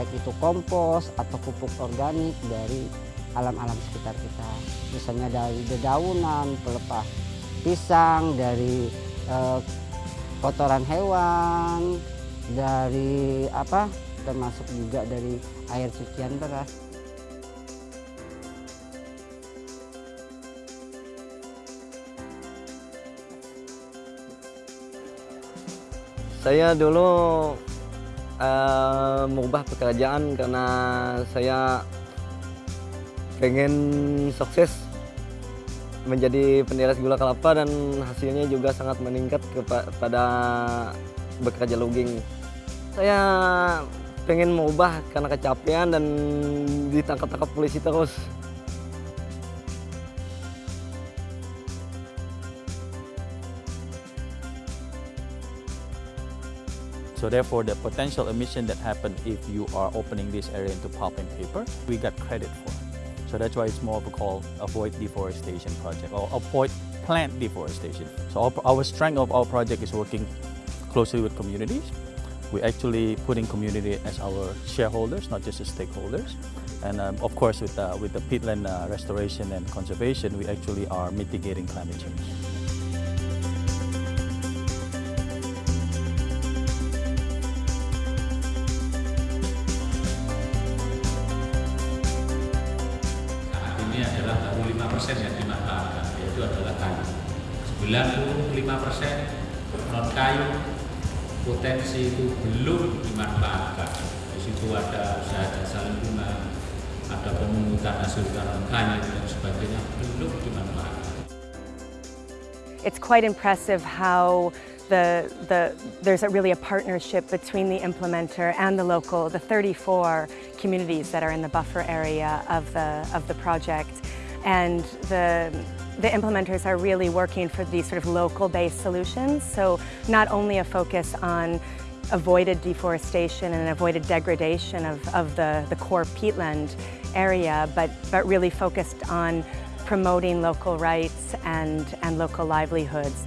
baik itu kompos atau pupuk organik dari alam-alam sekitar kita. Misalnya dari dedaunan, pelepah pisang, dari eh, kotoran hewan, dari apa termasuk juga dari air cucian beras. Saya dulu uh, mengubah pekerjaan karena saya pengen sukses menjadi penderes gula kelapa dan hasilnya juga sangat meningkat kepada bekerja logging. Saya pengen mengubah karena kecapean dan ditangkap-tangkap polisi terus. So therefore, the potential emission that happen if you are opening this area into pulp and paper, we got credit for. So that's why it's more of a call avoid deforestation project or avoid plant deforestation. So our, strength of our project is working closely with communities. We're actually putting community as our shareholders, not just as stakeholders. And um, of course, with, uh, with the peatland uh, restoration and conservation, we actually are mitigating climate change. Adalah baru 5 persen yang dimanfaatkan, yaitu adalah kayu. 95 persen non kayu potensi itu belum dimanfaatkan. Di situ ada usaha jasa lingkungan, ada pemungutan hasil kayu dan sebagainya belum dimanfaatkan. It's quite impressive how the, the, there's a really a partnership between the implementer and the local, the 34 communities that are in the buffer area of the, of the project. And the, the implementers are really working for these sort of local-based solutions. So not only a focus on avoided deforestation and avoided degradation of, of the, the core peatland area, but, but really focused on promoting local rights and, and local livelihoods.